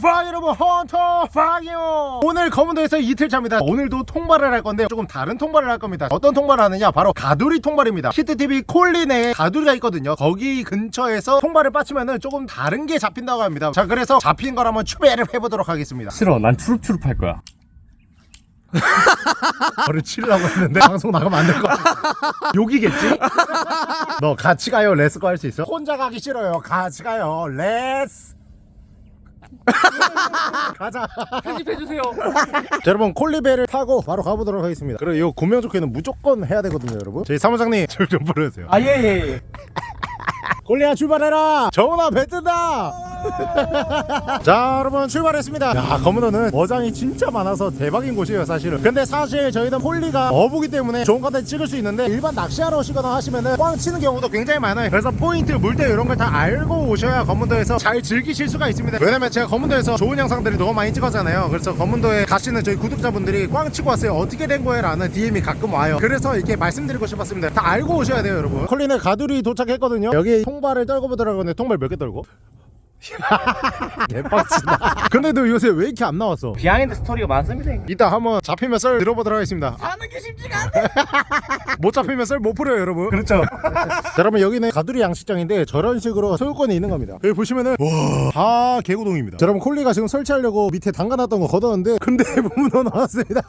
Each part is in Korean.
파 여러분 헌터 파이어 오늘 거문도에서 이틀차입니다. 오늘도 통발을 할 건데 조금 다른 통발을 할 겁니다. 어떤 통발을 하느냐? 바로 가두리 통발입니다. 히트TV 콜린에 가두리가 있거든요. 거기 근처에서 통발을 빠치면 조금 다른 게 잡힌다고 합니다. 자 그래서 잡힌 걸 한번 추배를 해보도록 하겠습니다. 싫어. 난 추룩추룩 할 거야. 너를 치려고 했는데 방송 나가면 안 될 것 같아. 욕이겠지? 너 같이 가요. let's go 할 수 있어? 혼자 가기 싫어요. 같이 가요. let's 가자. 편집해주세요. 자, 여러분 콜리베를 타고 바로 가보도록 하겠습니다. 그리고 이 구명 조끼는 무조건 해야 되거든요, 여러분. 저희 사무장님 저좀 불러주세요. 아 예. 예, 예. 골리야 출발해라. 정훈아 배 뜬다. 자 여러분 출발했습니다. 야 검은호는 어장이 진짜 많아서 대박인 곳이에요 사실은. 근데 사실 저희는 폴리가 어부기 때문에 좋은 컨텐츠 찍을 수 있는데 일반 낚시하러 오시거나 하시면은 꽝 치는 경우도 굉장히 많아요. 그래서 포인트 물대 이런 걸 다 알고 오셔야 검은도에서 잘 즐기실 수가 있습니다. 왜냐면 제가 검은도에서 좋은 영상들이 너무 많이 찍었잖아요. 그래서 검은도에 가시는 저희 구독자분들이 꽝 치고 왔어요. 어떻게 된 거예요? 라는 DM이 가끔 와요. 그래서 이렇게 말씀드리고 싶었습니다. 다 알고 오셔야 돼요 여러분. 콜린의 가두리 도착했거든요. 여기 통발을 떨고 보더라고 근데 통발 몇 개 떨고? 대박치다. 근데도 요새 왜 이렇게 안 나왔어? behind story가 많습니다 이따 한번 잡히면 썰 들어보도록 하겠습니다. 사는 게 쉽지가 않네. 못 잡히면 썰 못 풀어요 여러분. 그렇죠. 자, 여러분 여기는 가두리 양식장인데 저런 식으로 소유권이 있는 겁니다. 여기 보시면은 와다 개구동입니다. 자, 여러분 콜리가 지금 설치하려고 밑에 담가놨던 거 걷었는데 근데 문어 나왔습니다.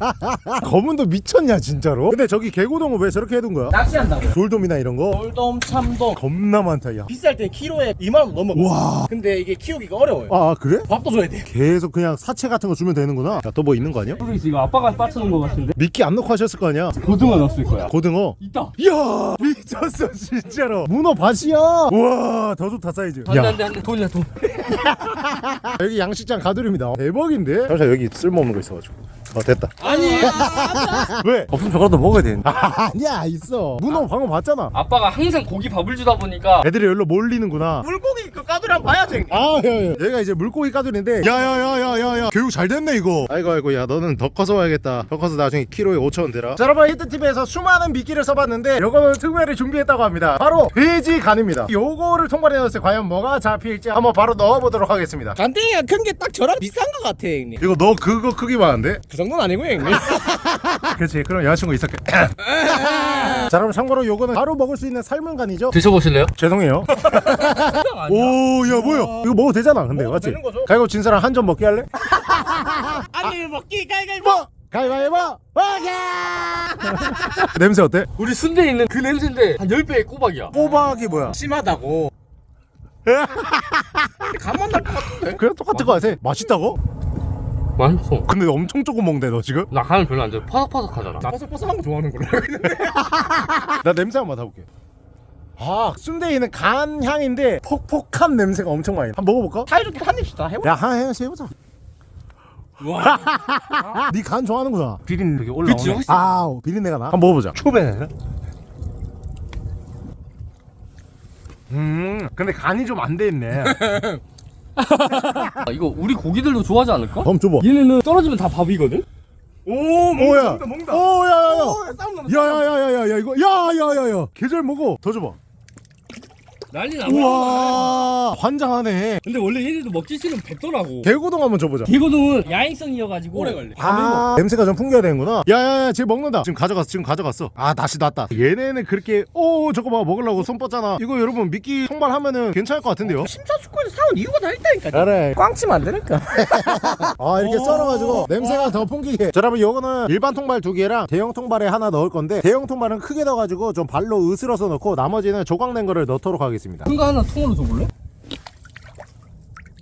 거문도 미쳤냐 진짜로? 근데 저기 개구동은 왜 저렇게 해둔 거야? 낚시한다고 돌돔이나 이런 거? 돌돔 참돔. 겁나 많다 야. 비쌀 때 키로에 2만원 넘어 와. 근데 이게 키우기가 어려워요. 아, 그래? 밥도 줘야 돼 계속 그냥 사체 같은 거 주면 되는구나. 야 또 뭐 있는 거 아니야? 모르겠어 이거 아빠가 빠트는 거 같은데? 미끼 안 넣고 하셨을 거 아니야? 고등어 넣었을 거야. 고등어? 있다. 이야 미쳤어 진짜로. 문어 밭이야? 우와 더 좋다 사이즈. 안돼 안돼 돈이야 돈 여기 양식장 가두리입니다. 대박인데? 잠시 여기 쓸모없는 거 있어가지고. 어 됐다. 아니. 왜? 없으면 저거라도 먹어야 되는데. 아니야 있어. 문어 방금 봤잖아. 아빠가 항상 고기 밥을 주다 보니까 애들이 여기로 몰리는구나. 물고기 그 가두리 한번 봐야 돼 아 야, 야. 얘가 이제 물고기 가두리인데. 야야야야야야. 교육 잘 됐네 이거. 아이고 아이고 야 너는 더 커서 와야겠다. 더 커서 나중에 키로에 5천원 되라 자 여러분 히트TV에서 수많은 미끼를 써봤는데 요거는 특별히 준비했다고 합니다. 바로 돼지 간입니다. 요거를 통발해 넣었을 때 과연 뭐가 잡힐지 한번 바로 넣어보도록 하겠습니다. 간땡이가 큰 게 딱 저랑 비슷한 것 같아 형님. 이거 너 그거 크기 많은데? 그 정도는 아니고요 형님 예, 그렇지 그럼 여자친구 있었겠 자 그럼 참고로 요거는 바로 먹을 수 있는 삶은 간이죠 드셔보실래요? 죄송해요 오야 뭐야 이거 먹어도 되잖아 근데 맞지? 가위바위보 진 사람 한 점 먹게 할래? 아니 먹기 가위바위보 뭐? 가위바위보 먹게 냄새 어때? 우리 순대 있는 그 냄새인데 한 10배의 꼬박이야 꼬박이 뭐야? 심하다고 감만 날 것 같은데? 그냥 똑같은 거 같아 맛있다고? 맛있어 근데 엄청 조금 먹는데 너 지금? 나 간을 별로 안 좋아해 파삭파삭하잖아 나 뽀송뽀송한 거 좋아하는 걸로 나 냄새 한번 맡아볼게 아 순대에는 간 향인데 퍽퍽한 냄새가 엄청 많이 나. 한번 먹어볼까? 사이좋게 한입씩 다 해보자 야 하나씩 해보자 와. 니간 네 좋아하는구나 비린 되게 올라오네 아 비린내가 나? 한번 먹어보자 초배는? 음 근데 간이 좀 안 돼있네 아, 이거 우리 고기들도 좋아하지 않을까? 다음 줘봐. 얘네는 떨어지면 다 밥이거든? 오 멍다 멍다 멍다. 오야야야. 야야야야야 이거. 야야야야. 계절 먹어. 더 줘봐. 난리 나고 우와. 환장하네. 근데 원래 얘네도 먹기 싫으면 뱉더라고. 개고동 한번 줘보자. 개고동은 야행성이어가지고 오래 걸려. 아 냄새가 좀 풍겨야 되는구나. 야야야 쟤 먹는다. 지금 가져갔어 지금 가져갔어. 아 다시 났다. 얘네는 그렇게 오 저거 봐 먹으려고 손 뻗잖아. 이거 여러분 미끼 통발하면은 괜찮을 것 같은데요? 어, 심사숙고해서 사온 이유가 다 있다니까 그래. 꽝치면 안 되니까. 아 이렇게 썰어가지고 냄새가 더 풍기게. 자 여러분 요거는 일반 통발 두 개랑 대형 통발에 하나 넣을 건데 대형 통발은 크게 넣어가지고 좀 발로 으스러서 넣고 나머지는 조각낸 거를 넣도록 하겠습니다. 하겠습니다 큰거 하나 통으로 줘볼래?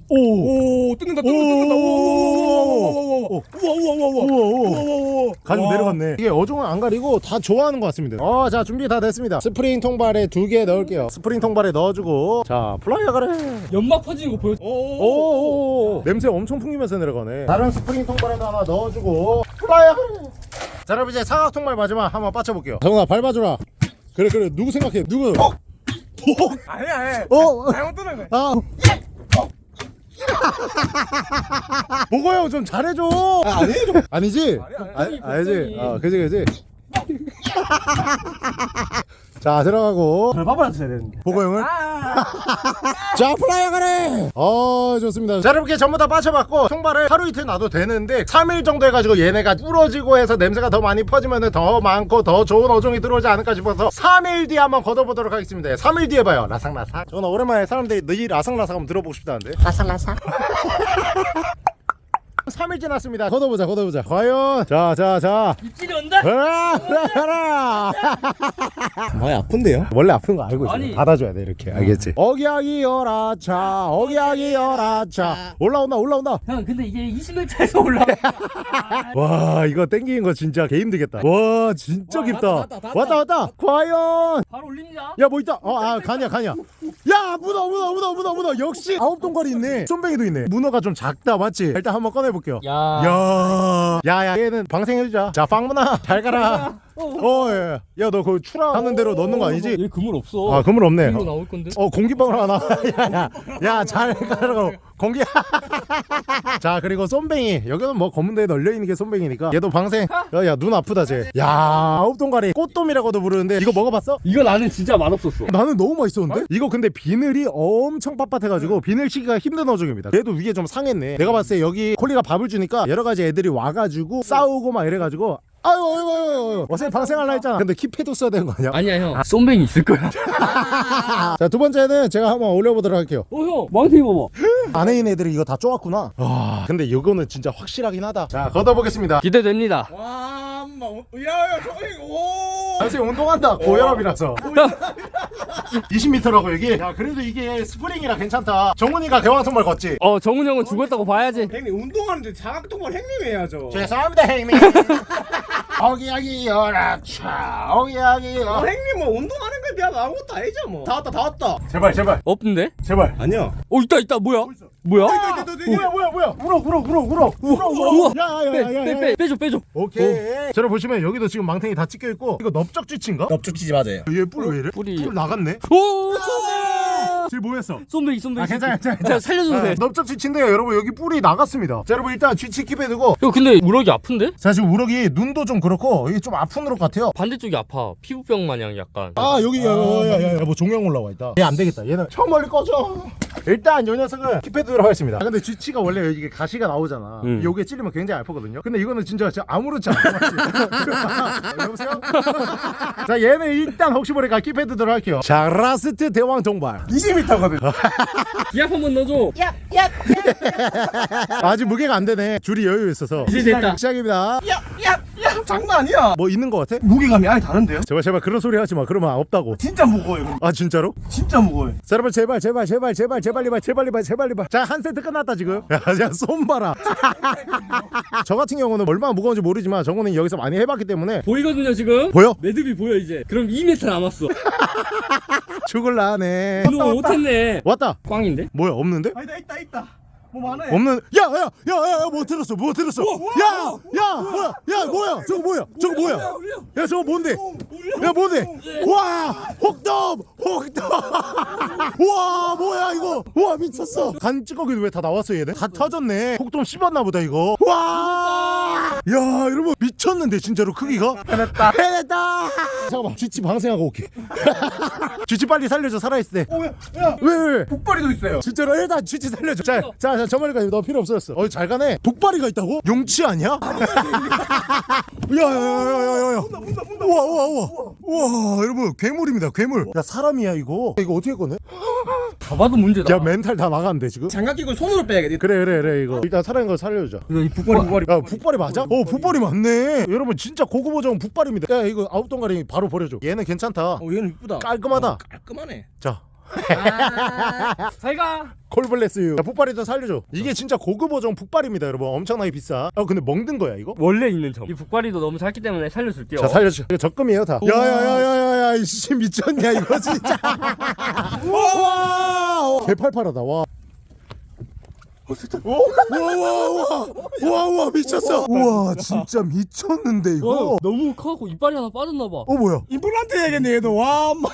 오! 오! 뜯는다 뜯는다 뜯는다 오! 우와 우와 우와 우와 가지고 내려갔네 이게 어종은 안 가리고 다 좋아하는 것 같습니다 어자 준비 다 됐습니다 스프링 통발에 두 개 넣을게요 스프링 통발에 넣어주고 자 플라이어 가래 연막 퍼지는 거 보여 오오오오 냄새 엄청 풍기면서 내려가네 다른 스프링 통발에도 하나 넣어주고 플라이어 가래 자 여러분 이제 사각통발 마지막 한번 빠쳐볼게요 정훈아 밟아줘라 그래 그래 누구 생각해 누구 어? 아니야 아니야 어? 잘못 뜨는 거야 아 형좀 잘해줘 아, 아니에요 아니지? 아니, 아, 아니지? 어 그지 그지 자 들어가고. 별밥을 써야 되는데. 보고형을 자 플라이어 가래! 어 좋습니다. 자 이렇게 전부 다 빠져봤고 총발을 하루 이틀 놔도 되는데 3일 정도 해가지고 얘네가 부러지고 해서 냄새가 더 많이 퍼지면 더 많고 더 좋은 어종이 들어오지 않을까 싶어서 3일 뒤에 한번 걷어보도록 하겠습니다. 3일 뒤에 봐요. 라상라상 저는 오랜만에 사람들이 너희 라상라상 한번 들어보고 싶다는데. 라상라상 3일 지났습니다 걷어보자 걷어보자 과연 자자자 입질이 온다? 가라 가라 많이 아픈데요? 원래 아픈 거 알고 있어. 아니. 받아줘야 돼 이렇게 알겠지? 어기야기 열아차, 어기야기 열아차. 올라온다 올라온다. 형 근데 이게 20m에서 올라와 와 이거 땡기는 거 진짜 개 힘들겠다. 와 진짜 와, 깊다. 왔다, 왔다, 왔다 왔다. 과연 바로 올립니다 야 뭐 있다. 어아 가냐 가냐. 야 문어 문어 문어 문어 문어 역시 아홉 동거리 있네. 쏨뱅이도 있네. 문어가 좀 작다 맞지? 일단 한번 꺼내 볼게요. 야 야, 야야 얘는 방생해주자. 자 빵문아 잘 가라. 어, 예. 야 너 그 추라 하는 대로 넣는 거 아니지? 얘 그물 없어. 아 그물 없네. 이거 나올 건데? 어 공기방울 하나. 야 야 야 잘 가라고. 공기. 자 그리고 쏨뱅이. 여기는 뭐 검은 데에 널려 있는 게 쏨뱅이니까. 얘도 방생. 야 야 눈 아프다 쟤 야 아홉 동가리. 꽃돔이라고도 부르는데 이거 먹어봤어? 이거 나는 진짜 맛없었어. 나는 너무 맛있었는데? 이거 근데 비늘이 엄청 빳빳해가지고 비늘 치기가 힘든 어종입니다. 얘도 위에 좀 상했네. 내가 봤을 때 여기 콜리가 밥을 주니까 여러 가지 애들이 와가지고 싸우고 막 이래가지고 아유 아유 아유 아유 어차피 방생할라 했잖아. 근데 킵해도 써야 되는 거 아니야? 아니야 형. 쏨뱅이 있을 거야. 자 두 번째는 제가 한번 올려보도록 할게요. 어형 망태 봐봐. 안에 있는 애들이 이거 다 쪼았구나. 와 근데 이거는 진짜 확실하긴 하다. 자 걷어보겠습니다. 기대됩니다. 와 엄마 야야 저기 오! 사실 운동한다. 고혈압이라서. 20m라고 여기? 야 그래도 이게 스프링이라 괜찮다. 정훈이가 대왕선발 걷지? 어 정훈 형은 죽었다고 봐야지. 형님 운동하는데 자각통발 형님 해야죠 죄송합니다 형님. 어기야기 열아차. 어기야기 어, 열 형님 뭐 운동하는 비하면 아무것도 아니죠 뭐다 왔다 다 왔다. 제발 제발. 없는데? 제발. 아니야 어 있다 있다. 뭐야? 뭐야? 뭐야 뭐야 뭐야? 울어 울어 울어 울어. 울어 울어 야야야야야 빼, 빼, 빼줘 빼줘. 오케이. 저를 보시면 여기도 지금 망탱이 다 찍혀 있고 이거 넙적쥐치인가? 넙적쥐치 맞아요. 얘 뿔 왜 이래? 뿔이- 뿔 나갔네? 오 쏨뱅이 쟤 뭐했어? 쏨뱅이 쏨뱅이 아 괜찮아 괜찮아 자 살려줘도 돼. 넓적 쥐치인데요 여러분. 여기 뿔이 나갔습니다. 자 여러분 일단 쥐치 keep해 두고. 형 근데 우럭이 아픈데? 자 지금 우럭이 눈도 좀 그렇고 이게 좀 아픈 우럭 같아요. 반대쪽이 아파. 피부병 마냥 약간. 아 여기 야야야야 뭐 종양 올라와 있다. 얘 안 되겠다. 얘는 저 멀리 꺼져. 일단 요 녀석은 keep해 두도록 하겠습니다. 아, 근데 쥐치가 원래 이게 가시가 나오잖아. 음. 요게 찔리면 굉장히 아프거든요. 근데 이거는 진짜 진짜 아무렇지 맞지 여보세요? 자 얘는 일단 혹시 모르니까 keep해 두도록 할게요. 자 라스트 대왕 통발 20m거든 기압 한번 넣어줘. 아직 무게가 안 되네. 줄이 여유 있어서. 이제 됐다. 시작입니다. 야 야 야 장난 아니야. 뭐 있는 거 같아? 무게감이 아예 다른데요? 제발 제발 그런 소리 하지 마. 그러면 없다고. 진짜 무거워요 아 진짜로? 진짜 무거워요. 자 여러분 제발 제발 제발 제발 제발 이발 제발 이발 제발 이발 자한 세트 끝났다 지금. 야손 봐라. 저 같은 경우는 얼마나 무거운지 모르지만 정우는 여기서 많이 해봤기 때문에. 보이거든요 지금? 보여? 매듭이 보여 이제. 그럼 2m 남았어. 죽을라 하네. 운동 못했네. 왔다. 꽝인데? 뭐야 없는데? 아니다 있다 있다 뭐 많아 없는 야야 야 야 야 뭐 들었어? 뭐 들었어? 야야 뭐야 야 뭐야? 저거 뭐야? 저거 뭐야? 야 저거 뭔데? 야 뭔데? 와! 혹돔! 혹돔! 와 뭐야 이거? 와 미쳤어! 간 찌꺼기 왜다 나왔어 얘네? 다 터졌네. 혹돔 씹었나 보다 이거. 와 야 여러분 미쳤는데 진짜로 크기가? 해냈다. 해냈다! 잠깐만 쥐치 방생하고 올게. 쥐치 빨리 살려줘 살아있을 오야 야 때왜왜 왜? 북발이도 있어요. 진짜로 일단 쥐치 살려줘. 자자자 저 멀리까지. 너 필요 없었어. 어 잘 가네. 독발이가 있다고? 용치 아니야? 야야야야야야 우와 우와 우와. 우와. 여러분 괴물입니다 괴물. 야 사람이야 이거? 이거 어떻게 꺼내? 다 봐도 문제다. 야 멘탈 다 나갔는데 지금? 장갑 끼고 손으로 빼야겠다. 그래 그래 그래 이거. 일단 살아있는 거 살려주자. 이 북발이 북발이 야 북발이 맞아? 어 북발이 맞네. 여러분 진짜 고급 어종 북발입니다. 야 이거 아홉 동가리 바로 버려줘. 얘는 괜찮다. 어 얘는 이쁘다. 깔끔하다. 어, 깔끔하네. 자. 잘가. 콜블레스유 야 북발이 좀 살려줘. 이게 진짜 고급 어종 북발입니다 여러분. 엄청나게 비싸. 아 근데 먹는 거야 이거? 원래 있는 점. 이 북발이도 너무 작기 때문에 살려줄게요. 자 살려줘. 이거 적금이에요 다. 야야야야야야 이씨 미쳤냐 이거 진짜. 와! 개팔팔하다 와 우와 미쳤어 우와 진짜 미쳤는데 이거 너무 커갖고 이빨이 하나 빠졌나 봐. 어 뭐야 임플란트 해야겠네 얘도 와 엄마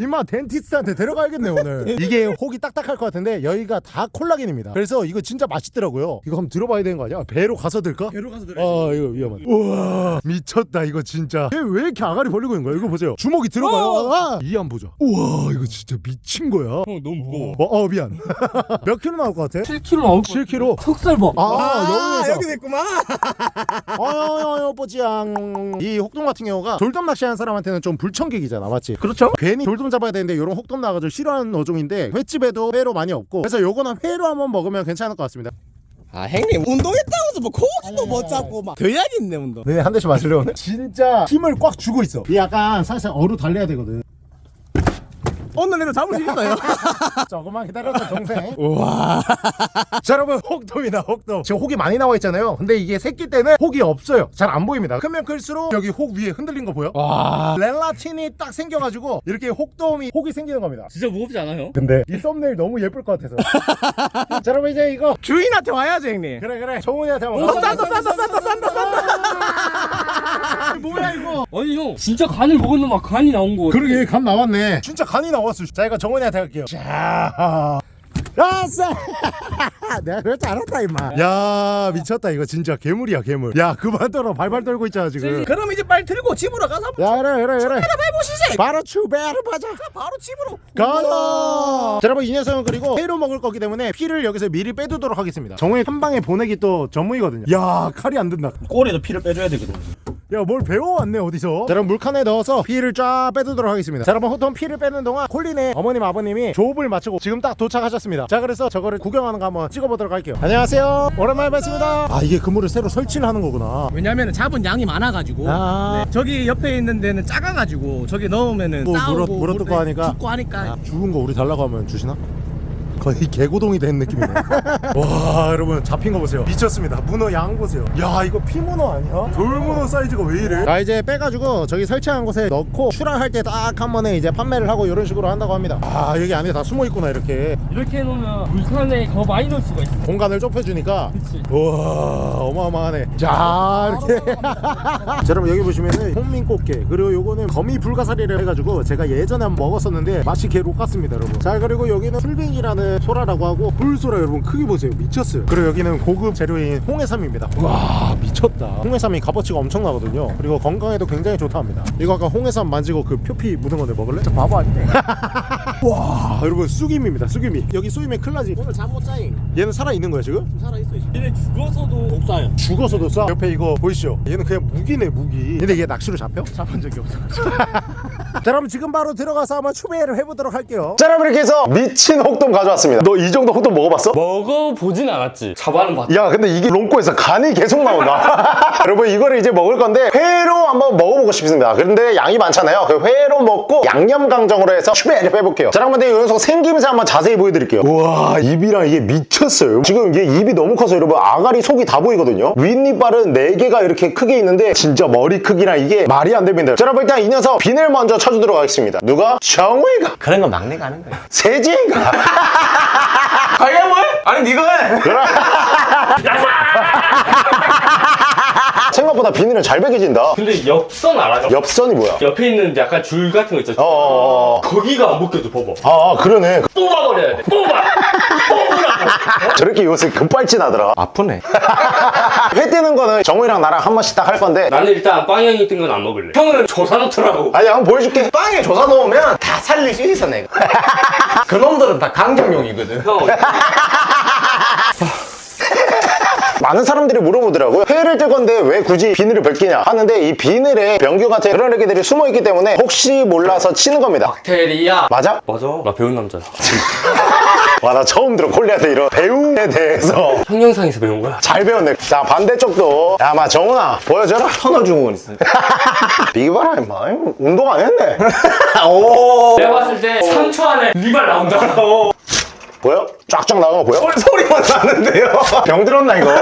임마 덴티스트한테 데려가야겠네 오늘 이게 혹이 딱딱할 것 같은데 여기가 다 콜라겐입니다 그래서 이거 진짜 맛있더라고요 이거 한번 들어봐야 되는 거 아니야? 배로 가서 들까? 배로 가서 들어 아 이거 위험하다 우와 미쳤다 이거 진짜 얘왜 이렇게 아가리 벌리고 있는 거야 이거 보세요 주먹이 들어가요 아, 이한 보자 우와 이거 진짜 미친 거야 형 너무 무거워. 어, 어 미안 몇 킬로 나올 것 같아? 7kg 나올 거. 7킬로? 속살 봐. 아, 아 여기에서. 여기 됐구만. 어여여 뽀지양. 이 혹돔 같은 경우가 돌돔 낚시하는 사람한테는 좀 불청객이잖아 맞지? 그렇죠. 괜히 돌돔 잡아야 되는데 이런 혹돔 나가지고 싫어하는 어종인데 횟집에도 회로 많이 없고. 그래서 요거는 회로 한번 먹으면 괜찮을 것 같습니다. 아 형님 운동했다고 해서 뭐 고기도 못 잡고 막 더야겠네 운동. 너네 한 대씩 오늘? 진짜 힘을 꽉 주고 있어. 이 약간 살살 어루 달려야 되거든 오늘내로 잡을 수 있어요. 조금만 기다려줘 동생. 우와. 자 여러분 혹돔이다 혹돔 지금 혹이 많이 나와 있잖아요. 근데 이게 새끼 때는 혹이 없어요. 잘 안 보입니다. 크면 클수록 여기 혹 위에 흔들린 거 보여? 와. 렐라틴이 딱 생겨가지고 이렇게 혹돔이 혹이 생기는 겁니다. 진짜 무겁지 않아요? 근데 이 썸네일 너무 예쁠 것 같아서. 자 여러분 이제 이거 주인한테 와야죠 형님. 그래 그래. 정훈이한테 오, 가자. 싼다, 싼다, 싼다, 싼다, 싼다 뭐야 이거? 아니 형 진짜 간을 먹었는데 간이 나온 거. 그러게 간 나왔네. 진짜 간이 나왔어 자 이거 정훈이한테 할게요. 자 아싸 내가 그럴 줄 알았다 임마. 야 미쳤다. 이거 진짜 괴물이야 괴물. 야 그만 떨어 발발 떨고 있잖아 지금. 그럼 이제 빨리 들고 집으로 가서 야 그래 그래 그래. 해보시지 바로 추배를 하자. 바로 집으로. 가자. 자, 여러분 이 녀석은 그리고 회로 먹을 거기 때문에 피를 여기서 미리 빼두도록 하겠습니다. 정훈이 한 방에 보내기 또 전문이거든요. 야 칼이 안 든다. 꼬리도 피를 빼줘야 되거든. 야뭘 배워왔네 어디서? 자, 여러분 물칸에 넣어서 피를 쫙 빼두도록 하겠습니다. 자 여러분 호통 피를 빼는 동안 콜린의 어머님 아버님이 조업을 마치고 지금 딱 도착하셨습니다 자 그래서 저거를 구경하는 거 한번 찍어보도록 할게요. 안녕하세요. 오랜만에 뵙습니다. 아 이게 그물을 새로 설치를 하는 거구나. 왜냐면은 잡은 양이 많아가지고. 아. 네, 저기 옆에 있는 데는 작아가지고 저기 넣으면은 또 싸우고 물어- 물어 뜯고 물- 하니까. 죽고 하니까. 죽은 거 우리 달라고 하면 주시나? 거의 개고동이 된 느낌이네 와 여러분 잡힌 거 보세요. 미쳤습니다. 문어 양 보세요. 야 이거 피문어 아니야? 돌문어 사이즈가 왜 이래? 자 이제 빼가지고 저기 설치한 곳에 넣고 출하할 때 딱 한 번에 이제 판매를 하고 이런 식으로 한다고 합니다. 아 여기 안에 다 숨어 있구나 이렇게. 이렇게 해놓으면 물칸에 더 많이 넣을 수가 있어. 공간을 좁혀주니까. 그치. 우와 어마어마하네. 자 이렇게. 자 여러분 여기 보시면은 홍민꽃게 그리고 요거는 거미 불가사리를 해가지고 제가 예전에 한번 먹었었는데 맛이 개 lok같습니다 여러분. 자 그리고 여기는 술빙이라는 소라라고 하고 불소라 여러분 크기 보세요. 미쳤어요. 그리고 여기는 고급 재료인 홍해삼입니다. 와 미쳤다. 홍해삼이 값어치가 엄청나거든요. 그리고 건강에도 굉장히 좋다 합니다. 이거 아까 홍해삼 만지고 그 표피 묻은 건데 먹을래? 저 바보 아니네 와 여러분 쑥임입니다 쑥임이. 여기 큰일 나지. 오늘 잠 못 자잉. 얘는 살아있는 거야 지금? 살아있어 이제. 얘네 죽어서도 목사요. 죽어서도 싸? 옆에 이거 보이시죠? 얘는 그냥 무기네 무기. 근데 얘 낚시로 잡혀? 잡은 적이 없어 자 그럼 지금 바로 들어가서 한번 추배를 해보도록 할게요. 자 여러분 이렇게 해서 미친 혹돔 가져왔습니다. 너 이 정도 혹돔 먹어봤어? 먹어보진 않았지. 잡아는 봤. 야 근데 이게 롱코에서 간이 계속 나온다. 여러분 이거를 이제 먹을 건데 회로 한번 먹어보고 싶습니다. 그런데 양이 많잖아요. 그 회로 먹고 양념 강정으로 해서 추배를 해볼게요. 자이 녀석 생김새 한번 자세히 보여드릴게요. 우와 입이랑 이게 미쳤어요. 지금 이게 입이 너무 커서 여러분 아가리 속이 다 보이거든요. 윗니빨은 4개가 이렇게 크게 있는데 진짜 머리 크기랑 이게 말이 안 됩니다. 자 여러분 일단 이 녀석 비늘 먼저 쳐주도록 하겠습니다. 누가? 정우이가. 그런 건 막내가 하는 거야 세지가. 아야 뭘? 아니 니가 해 생각보다 비늘은 잘 베겨진다 근데 엽선 알아요? 엽선이 뭐야? 옆에 있는 약간 줄 같은 거 있죠. 어어어 거기가 안 벗겨져 봐봐. 아, 아 그러네 뽑아버려야 돼. 뽑아. 뽑으라고. 저렇게 요새 급발진하더라 아프네 회 뜨는 거는 정우이랑 나랑 한 번씩 딱 할 건데 나는 일단 빵형이 뜬 건 안 먹을래. 형은 조사 놓더라고. 아니 한번 보여줄게 빵에 조사 놓으면 다 살릴 수 있어 내가 그놈들은 다 강경용이거든 형 많은 사람들이 물어보더라고요 회를 뜰 건데 왜 굳이 비늘을 벗기냐 하는데 이 비늘에 병균 같은 그런 애기들이 숨어있기 때문에 혹시 몰라서 치는 겁니다 박테리아. 맞아? 맞아. 나 배운 남자야. 와 나 처음 들어 콜리한테 이런 배움에 대해서 형 영상에서 배운 거야. 잘 배웠네 자 반대쪽도 야마 정훈아 보여줘라 터널 주고 있어 이거 봐라 임마 운동 안 했네 오 내가 봤을 때 3초 안에 리발 나온다. 보여? 쫙쫙 나가는 거 보여? 소리 만 나는데요. 병 들었나 이거?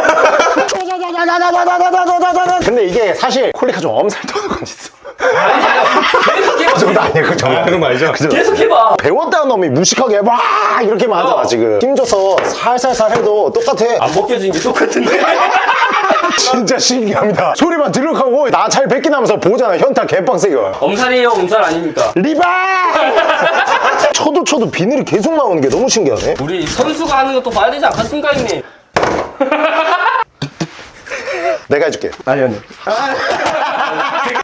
근데 이게 사실 콜리가 좀 엄살 떠는 건 있어. 아니 아니 계속 해봐 아니야 그 정도 그런 정도. 계속 해봐. 배웠다는 놈이. 무식하게 막 이렇게만 하잖아 어. 지금. 힘줘서 살살살 해도 똑같아. 안 벗겨진 게 똑같은데 진짜 신기합니다. 소리만 들룩하고 나잘 하면서 보잖아. 현타 개빡세게. 와요 엄살이에요? 엄살 아닙니까? 리바! 쳐도 쳐도 비늘이 계속 나오는 게 너무 신기하네. 우리 선수가 하는 것도 봐야 되지 않겠습니까 형님? 내가 해줄게. 아니 아니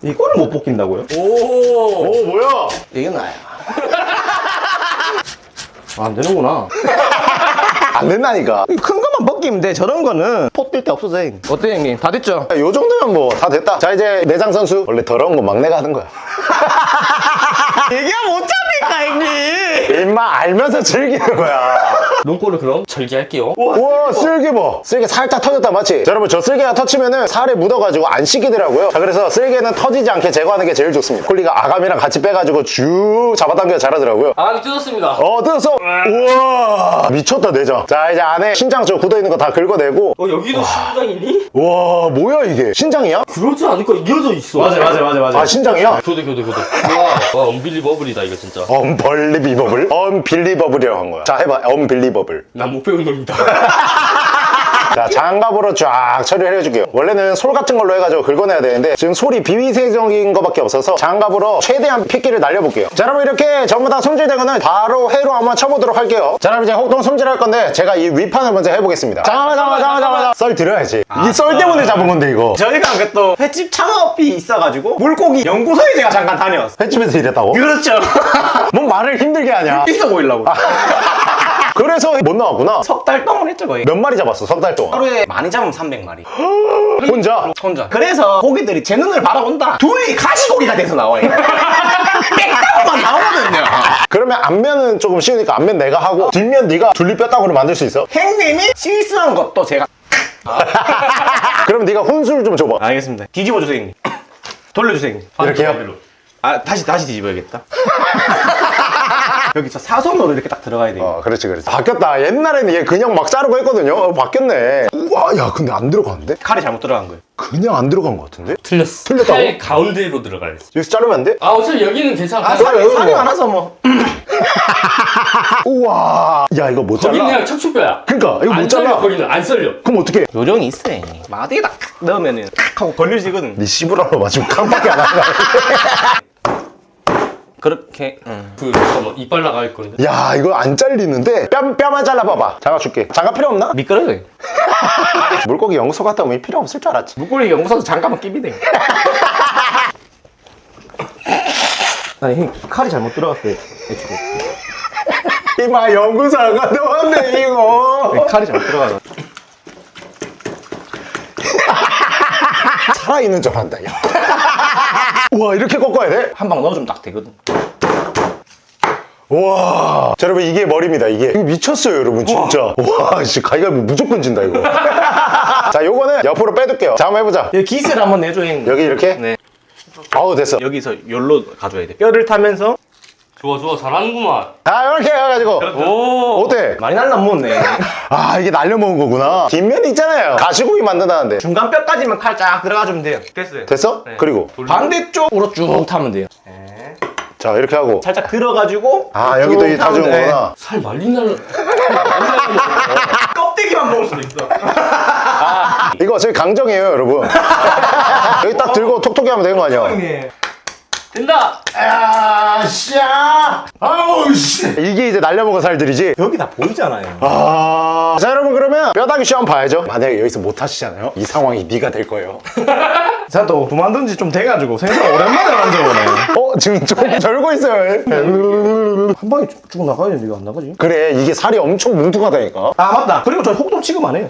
이거를 못 벗긴다고요? 오. 오 뭐야? 이게 나야. 아, 안 되는구나. 안 된다니까. 큰 것만 돼 저런 거는 포뛸데 없어져 형님. 어때 형님? 다 됐죠? 요 정도면 뭐 다 됐다 자 이제 내장 선수 원래 더러운 건 막내가 하는 거야 얘기하면 어쩝 니까 형님 임마 알면서 즐기는 거야. 눈꼬를 그럼 절개할게요. 우와 쓸개 봐 쓸개 살짝 터졌다 맞지? 자, 여러분 저 쓸개가 터치면은 살에 묻어가지고 안 씻기더라고요. 자 그래서 쓸개는 터지지 않게 제거하는 게 제일 좋습니다. 콜리가 아감이랑 같이 빼가지고 쭉 잡아당겨 잘하더라고요. 아감이 뜯었습니다. 어 뜯었어. 우와. 미쳤다 내장. 자 이제 안에 신장 저 굳어있는 거 다 긁어내고. 어 여기도 신장이니? 와 뭐야 이게? 신장이야? 그러지 않을까? 이어져 있어. 맞아 맞아 맞아 아. 신장이야? 교대 교대 교대. 와, 와 언빌리버블이다 이거 진짜 언벌리비버블? 언빌리버블이라고 한 거야. 자 해봐. 언빌리버블 난못 배운 놈이다 자 장갑으로 쫙 처리를 해줄게요. 원래는 솔 같은 걸로 해가지고 긁어내야 되는데 지금 솔이 비위생적인 거밖에 없어서 장갑으로 최대한 핏기를 날려볼게요. 자 여러분 이렇게 전부 다 손질된 거는 바로 회로 한번 쳐보도록 할게요. 자 여러분 이제 혹동 손질할 건데 제가 이 윗판을 먼저 해보겠습니다. 잠깐만 잠깐만 잠깐만 잠깐만. 썰 들어야지. 이썰 때문에 잡은 건데 이거. 저희가 그또 횟집 창업이 있어가지고 물고기 연구소에 제가 잠깐 다녀왔어 횟집에서 일했다고? 그렇죠. 뭔 말을 힘들게 하냐? 있어 보이려고 그래서 못 나왔구나. 석 달 동안 했죠 거의. 몇 마리 잡았어 석 달 동안? 하루에 많이 잡으면 300마리. 혼자? 혼자. 그래서 고기들이 제 눈을 바라본다. 둘이 가시고기가 돼서 나와요. 빽다고만 나오거든요. 그러면 앞면은 조금 쉬우니까 앞면 내가 하고 뒷면 네가 둘리뼈따구로 만들 수 있어? 형님이 실수한 것도 제가. 그럼 네가 혼술 좀 줘봐. 알겠습니다. 뒤집어 주세요 형님. 돌려주세요 형님. 이렇게요? 아 다시 다시 뒤집어야겠다 여기 저 사선으로 이렇게 딱 들어가야 돼요 어, 그렇지, 그렇지. 바뀌었다. 옛날에는 얘 그냥 막 자르고 했거든요. 어, 바뀌었네. 우와, 야, 근데 안 들어가는데? 칼이 잘못 들어간 거예요 그냥 안 들어간 것 같은데? 틀렸어 틀렸다고? 팔 가운데로 들어가야 돼 여기서 자르면 안 돼? 아 어차피 여기는 괜찮아 아 살이, 살이 뭐. 많아서 뭐 우와. 야, 이거 못 거기는 잘라. 그냥 척추뼈야 그러니까, 이거 안못 썰려 잘라. 거기는 안 썰려 그럼 어떡해? 요령이 있어 형님 마디에다 탁 넣으면은 탁 하고 걸려지거든 네 씨부라로 맞으면 깜빡이 안 하는 그렇게 응. 그 잠깐만 이빨 나갈 건데 야, 이거 안 잘리는데? 뺨, 뺨만 잘라봐봐. 장갑줄게. 장갑 필요 없나? 미끄러져요 물고기 연구소 갔다 오면 필요 없을 줄 알았지. 물고기 연구소도 잠깐만 끼비대 아니 형 칼이 잘못 들어갔어요 이마 연구소 안 갔다 왔네, 이거. 칼이 잘못 들어가서 살아있는 줄 안다, 야. 우와, 이렇게 꺾어야 돼? 한 방 넣어주면 딱 되거든 와. 자, 여러분, 이게 머리입니다, 이게. 이거 미쳤어요, 여러분, 진짜. 와, 씨, 가위가위 무조건 진다, 이거. 자, 요거는 옆으로 빼둘게요. 자, 한번 해보자. 여기 기스를 한번 내줘 형님 여기 이렇게? 네 아우, 됐어. 여기서 열로 가져야 돼 뼈를 타면서 좋아 좋아 잘하는구만 아, 이렇게 해가지고. 오 어때? 많이 날라 먹었네 아, 이게 날려 먹은 거구나. 뒷면 있잖아요. 가시고기 만든다는데. 중간 뼈까지만 칼 쫙 들어가주면 돼요 됐어요 됐어? 네. 그리고. 반대쪽으로 쭉 타면 돼요 자, 이렇게 하고. 살짝 들어가지고 아, 여기도 타면 다주는 돼. 거구나. 살 말린 날 껍데기만 먹을 수도 있어 이거 저희 강정이에요, 여러분. 여기 딱 들고 톡톡히 하면 되는 거 아니야? 된다 아, 씨야! 아우, 씨! 이게 이제 날려먹은 살들이지? 여기 다 보이잖아요 아. 자, 여러분, 그러면 뼈다귀 시험 봐야죠. 만약에 여기서 못 하시잖아요? 이 상황이 네가 될 거예요. 제가 또 그만둔 지 좀 돼가지고 생선 오랜만에 만져보네 어, 지금 조금 절고 있어요. 한 방에 쭉, 쭉 나가야 되는데 이거 안 나가지? 그래, 이게 살이 엄청 뭉툭하다니까. 아 맞다 그리고 저 혹동 취급 안 해요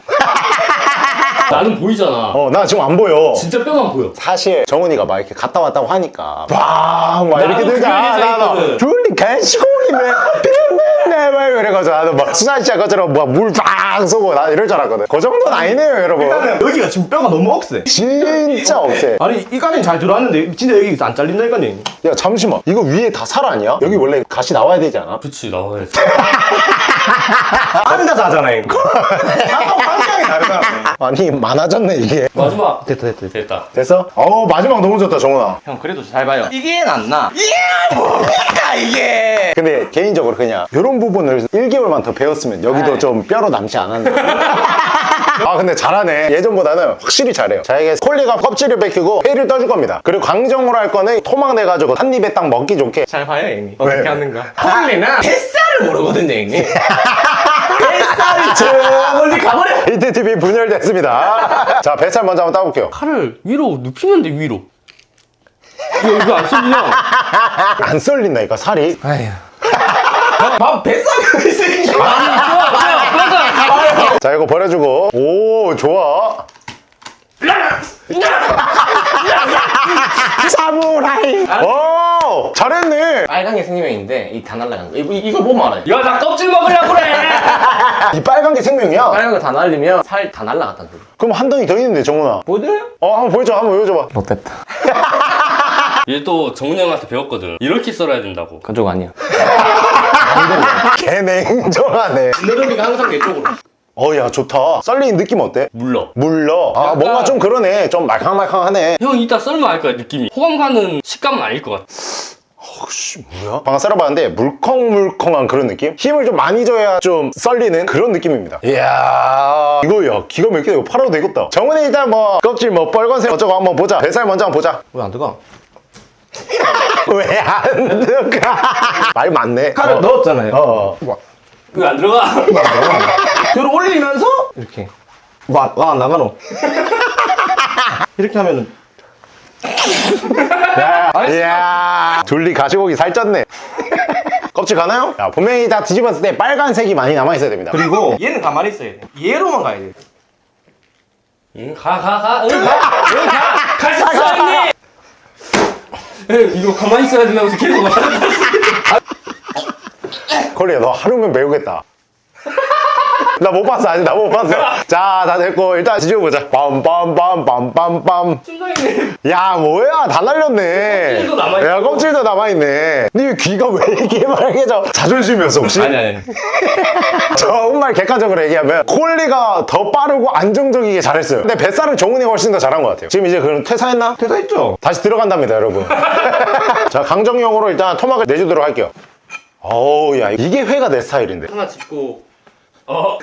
나는 보이잖아 어, 나 지금 안 보여. 진짜 뼈만 보여 사실 정훈이가 막 이렇게 갔다 왔다고 하니까 막, 막 이렇게 나도 했거든. 둘리 개시공이네. 삐맨네. 막 이래가지고 나도 막 수산 씨가 것처럼 막물빵 쏘고 나 이럴 줄 알았거든. 그 정도는 아니네요, 여러분. 여기가 지금 뼈가 너무 억세 진짜 억세. 아니 이까지는 잘 들어왔는데 진짜 여기 안 잘린다니까요 야, 잠시만. 이거 위에 다 살 아니야? 여기 원래 가시 나와야 되지 않아? 그치 나와야지 앉아서 하잖아요 방향이 다르잖아 아니 많아졌네 이게 마지막. 됐다 됐다 됐다. 됐어? 어 마지막 너무 좋다 정훈아 형 그래도 잘 봐요 이게 낫나? 이게 뭡니까 이게 근데 개인적으로 그냥 이런 부분을 1개월만 더 배웠으면 여기도 아이. 좀 뼈로 남지 않았나 아 근데 잘하네. 예전보다는 확실히 잘해요. 자 이게 콜리가 껍질을 벗기고 회를 떠줄 겁니다. 그리고 광정으로 할 거는 토막 내가지고 한 입에 딱 먹기 좋게. 잘 봐요 형님. 왜? 어떻게 하는가? 콜리는 햇살을 모르거든요 형님. 햇살이 저 멀리 가버려. 히트TV 분열됐습니다. 자 뱃살 먼저 한번 따볼게요. 칼을 위로 눕히면 돼 위로. 이거 이거 안 쏠리냐? 안 썰린다니까 살이. 아휴. 밥 뱃살이 좋아 맞아. 자 이거 버려주고. 오 좋아. 사무라이. 오 잘했네. 빨간 게 생명인데 이 다 날라간 거. 이거, 이거 보면 알아요. 야나 껍질 먹으려고 그래. 이 빨간 게 생명이야? 빨간 거 다 날리면 살 다 날라갔다는 소리 그럼 한 덩이 더 있는데 정훈아. 보여드려요? 어 한번 보여줘 한번 보여줘봐. 못됐다 얘 또 정훈이 형한테 배웠거든. 이렇게 썰어야 된다고. 그쪽 아니야 개 냉정하네 너른이가 항상 내 쪽으로 어야 좋다 썰린 느낌 어때? 물러. 물러 아 약간- 뭔가 좀 그러네 좀 말캉말캉하네 형 이따 썰면 알 거야 느낌이. 호감 가는 식감은 아닐 것 같아. 혹시 뭐야? 방금 썰어봤는데 물컹물컹한 그런 느낌? 힘을 좀 많이 줘야 좀 썰리는 그런 느낌입니다 이야 이거 야 기가 막히다 이거 팔아도 되겠다 정훈이 일단 뭐 껍질 뭐 빨간색 어쩌고 한번 보자 뱃살 먼저 한번 보자 왜 안 들어가? 왜 안 들어가? 말 많네. 칼을 어. 넣었잖아요. 어. 왜안 들어가? 들어 올리면서 이렇게. 와, 와 나가노. 이렇게 하면은. 이야. 둘리 가시고기 살쪘네. 껍질 가나요? 야, 분명히 다 뒤집었을 때 빨간색이 많이 남아있어야 됩니다. 그리고 얘는 가만히 있어야 돼. 얘로만 가야 돼. 응 가 가 가. 응 가. 응 가. 갈수 있어 형님. 에 이거 가만히 있어야 된다고 해서 계속 말하는 콜리야 너 하루면 배우겠다 나 못 봤어 아직 나 못 봤어. 자 다 됐고 일단 뒤집어보자. 빰빰빰빰빰빰. 야 뭐야? 다 날렸네. 껍질도 남아있고. 야 껍질도 남아있네. 근데 귀가 왜 이렇게 빨개져? 자존심이었어 혹시? 아니 아니. 정말 객관적으로 얘기하면 콜리가 더 빠르고 안정적이게 잘했어요. 근데 뱃살은 정훈이가 훨씬 더 잘한 것 같아요. 지금 이제 그럼 퇴사했나? 퇴사했죠? 다시 들어간답니다 여러분. 자 강정용으로 일단 토막을 내주도록 할게요. 어우 야 이게 회가 내 스타일인데. 하나 짚고. 어.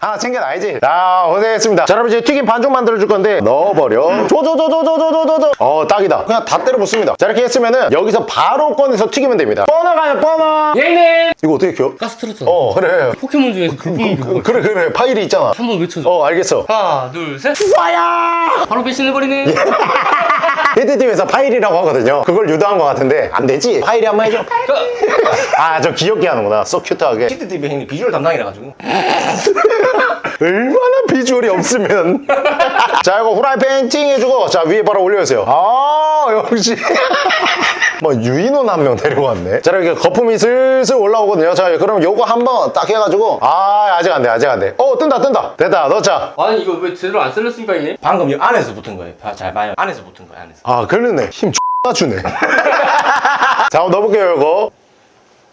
하나 챙겨놔야지. 자 고생했습니다. 자 여러분 이제 튀김 반죽 만들어줄 건데 넣어버려. 조조조조조조조조 어 딱이다. 그냥 다 때려 붓습니다. 자 이렇게 했으면은 여기서 바로 꺼내서 튀기면 됩니다. 뻔어 가요 뻔어 예님. 이거 어떻게 켜? 가스 틀었어. 어 그래. 포켓몬 중에서 그분 그거. 그래 그래. 파일이 있잖아. 한 번 외쳐줘. 어 알겠어. 하나 둘 셋. 와야 바로 배신해버리네. 히트팀에서 파일이라고 하거든요. 그걸 유도한 것 같은데 안 되지? 파일이 한 번 해줘. 아저 귀엽게 하는구나. 쏙 큐트하게. 시트TV 형님 비주얼 담당이라 가지고 얼마나 비주얼이 없으면. 자 이거 후라이팬 팅 해주고 자 위에 바로 올려주세요. 아 역시. 뭐 유인원 한 명 데려왔네. 자 이렇게 거품이 슬슬 올라오거든요. 자 그럼 요거 한번 딱 해가지고. 아 아직 안 돼 아직 안돼. 어 뜬다 뜬다. 됐다 넣자. 아니 이거 왜 제대로 안 썰렸습니까 형님? 방금 이 안에서 붙은 거예요. 봐, 잘 봐요. 안에서 붙은 거예요 안에서. 아 그러네. 힘 X나 주네. 자 한번 넣어볼게요 이거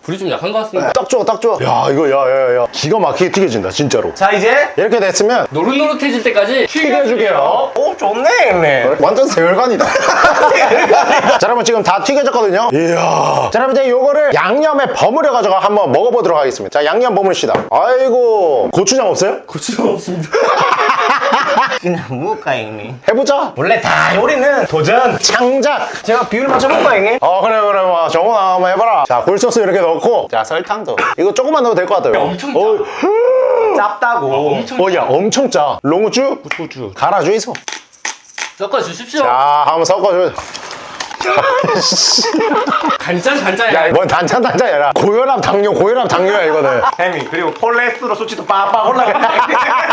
불이 좀 약한 것 같습니다. 딱 좋아 딱 좋아 야 이거 야야야 기가 막히게 튀겨진다 진짜로 자 이제 이렇게 됐으면 노릇노릇해질 때까지 튀겨줄게요 오 좋네 형님 완전 세월간이다. 자, 여러분 지금 다 튀겨졌거든요. 이야. 자, 여러분 이제 요거를 양념에 버무려 가지고 한번 먹어보도록 하겠습니다. 자, 양념 버무립시다. 아이고, 고추장 없어요? 고추장 없습니다. 그냥 먹을까 형님 해보자. 원래 다 요리는 도전 창작. 제가 비율 맞춰볼까 형님? 어, 그래, 그래, 뭐, 정훈아, 한번 해봐라. 자, 굴소스 이렇게 넣고, 자, 설탕도. 이거 조금만 넣어도 될 것 같아요. 엄청 짜. 어, 짭다고 엄청 어, 야, 엄청 짜. 롱우추? 고추 갈아줘, 있어. 섞어 주십시오. 자, 한번 섞어줘. 간장 간장. 야, 뭔 단짠 단짠이라. 고혈압 당뇨, 고혈압 당뇨야, 이거는. 햄이 그리고 콜레스테롤 수치도 빡빡 올라가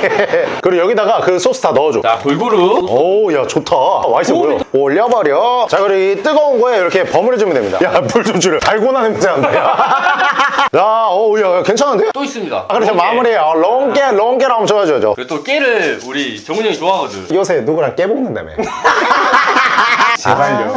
그리고 여기다가 그 소스 다 넣어줘. 자 골고루. 오, 야, 좋다. 맛있어 보여. 올려버려. 자, 그리고 이 뜨거운 거에 이렇게 버무려주면 됩니다. 야, 불 좀 줄여. 달고나 냄새 난다. 야, 오, 야, 괜찮은데? 또 있습니다. 아. 롱깨. 마무리해요. 롱깨, 롱깨로 한번 줘야죠. 그리고 또 깨를 우리 정훈이 형이 좋아하거든. 요새 누구랑 깨 먹는다며. 제발요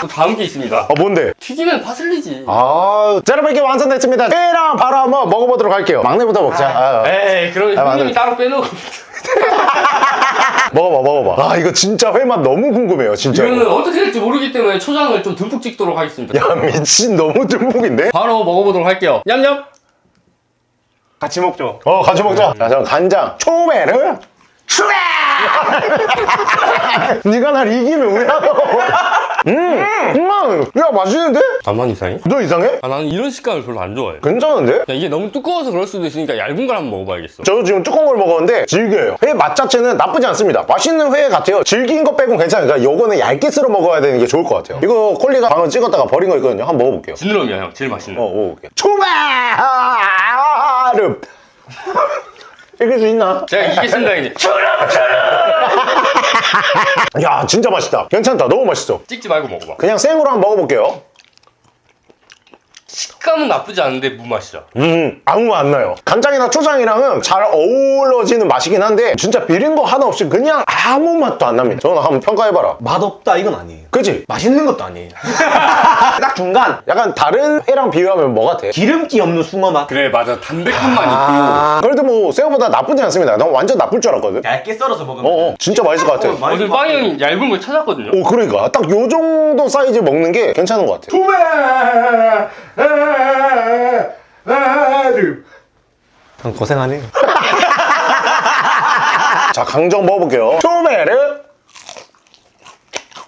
또 다음 게 있습니다. 아 뭔데? 튀기면 파슬리지. 아, 자, 여러분 이렇게 완성됐습니다. 회랑 바로 한번 먹어보도록 할게요. 막내부터 먹자. 아, 에이, 그럼 아, 형님이. 따로 빼놓고. 먹어봐, 먹어봐. 아, 이거 진짜 회맛 너무 궁금해요, 진짜. 이거는 어떻게 될지 모르기 때문에 초장을 좀 듬뿍 찍도록 하겠습니다. 야, 미친, 너무 듬뿍인데? 바로 먹어보도록 할게요. 냠냠. 같이 먹죠. 어, 같이 먹자. 자, 저 간장, 초베르. 추레! 네가 날 이기면 왜 하노? 음, 음, 야, 맛있는데? 반만 이상해? 너 이상해? 아, 나는 이런 식감을 별로 안 좋아해. 괜찮은데? 야, 이게 너무 두꺼워서 그럴 수도 있으니까 얇은 걸 한번 먹어봐야겠어. 저도 지금 두꺼운 걸 먹었는데 질겨요. 회 맛 자체는 나쁘지 않습니다. 맛있는 회 같아요. 질긴 거 빼곤 괜찮으니까 요거는 얇게 썰어 먹어야 되는 게 좋을 것 같아요. 이거 콜리가 방금 찍었다가 버린 거 있거든요. 한번 먹어볼게요. 지느러미야, 형. 제일 맛있는. 어, 먹어볼게요. 초베르! 이길 수 있나? 제가 이기겠습니다, 이제. 야, 진짜 맛있다. 괜찮다. 너무 맛있어. 찍지 말고 먹어봐. 그냥 생으로 한번 먹어볼게요. 식감은 나쁘지 않은데 무맛이야. 음, 아무 맛 안 나요. 간장이나 초장이랑은 잘 어우러지는 맛이긴 한데 진짜 비린 거 하나 없이 그냥 아무 맛도 안 납니다. 저는 한번 평가해봐라. 맛없다 이건 아니에요. 그치? 맛있는 것도 아니에요. 딱 중간. 약간 다른 회랑 비교하면 뭐 같아? 기름기 없는 숭어 맛. 그래, 맞아. 담백한 맛 있고. 아, 그래도 뭐 생각보다 나쁘지 않습니다. 난 완전 나쁠 줄 알았거든. 얇게 썰어서 먹으면. 어, 어, 진짜 맛있을 것 같아. 어, 어제 빵이 형이 얇은 걸 찾았거든요. 오, 그러니까 딱 요 정도 사이즈 먹는 게 괜찮은 것 같아. 형 고생하네. 자, 강정 먹어볼게요. 초메르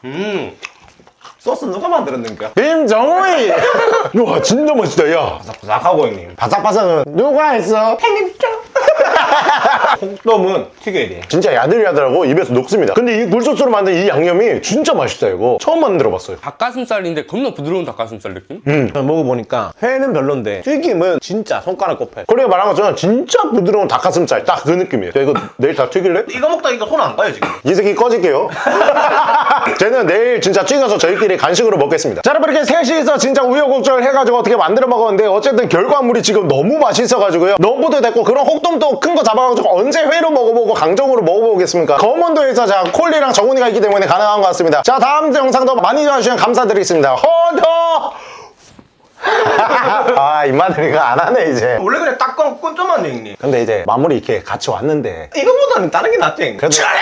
음. 소스 누가 만들었는가? 김정우이. 와, 진짜 맛있다, 야. 바삭하고 형님. 바삭바삭은 누가 했어? 홍돔은 튀겨야 돼. 진짜 야들야들하고 입에서 녹습니다. 근데 이 굴소스로 만든 이 양념이 진짜 맛있다, 이거. 처음 만들어봤어요. 닭가슴살인데 겁나 부드러운 닭가슴살 느낌? 음. 먹어보니까 회는 별론데 튀김은 진짜 손가락 꼽혀요. 코리가 말한 것처럼 진짜 부드러운 닭가슴살 딱 그 느낌이에요. 야, 이거 내일 다 튀길래? 이거 먹다 이거 손 안 가요 지금. 이 새끼 꺼질게요. 쟤는 내일 진짜 찍어서 저희끼리 간식으로 먹겠습니다. 자, 여러분 이렇게 셋이서 진짜 우여곡절 해가지고 어떻게 만들어 먹었는데 어쨌든 결과물이 지금 너무 맛있어가지고요. 너무도 됐고 그런 혹돔도 큰 거 강정으로 잡아가지고 언제 회로 먹어보고 강정으로 먹어보겠습니까? 검은도에서 자 콜리랑 정훈이가 있기 때문에 가능한 것 같습니다. 자 다음 영상도 많이 봐주시면 감사드리겠습니다. 허더! 아 입마들이 이거 안 하네 이제 원래 그냥 딱 끊, 끊자만 형님 근데 이제 마무리 이렇게 같이 왔는데 이거보다는 다른 게 낫지 형님 그래도... 차라!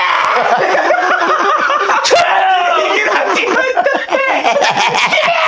차라! 이게 낫지